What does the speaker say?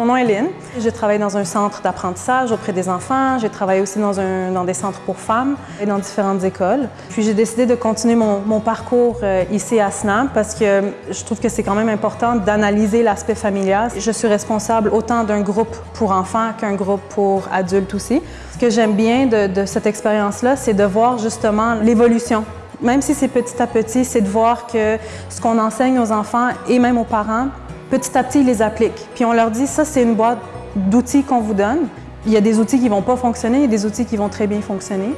Mon nom est Lynn. J'ai travaillé dans un centre d'apprentissage auprès des enfants. J'ai travaillé aussi dans, des centres pour femmes et dans différentes écoles. Puis j'ai décidé de continuer mon, parcours euh, ici à SNAP parce que je trouve que c'est quand même important d'analyser l'aspect familial. Je suis responsable autant d'un groupe pour enfants qu'un groupe pour adultes aussi. Ce que j'aime bien de cette expérience-là, c'est de voir justement l'évolution même si c'est petit à petit, c'est de voir que ce qu'on enseigne aux enfants et même aux parents, petit à petit, ils les appliquent. Puis on leur dit, ça, c'est une boîte d'outils qu'on vous donne. Il y a des outils qui ne vont pas fonctionner, il y a des outils qui vont très bien fonctionner.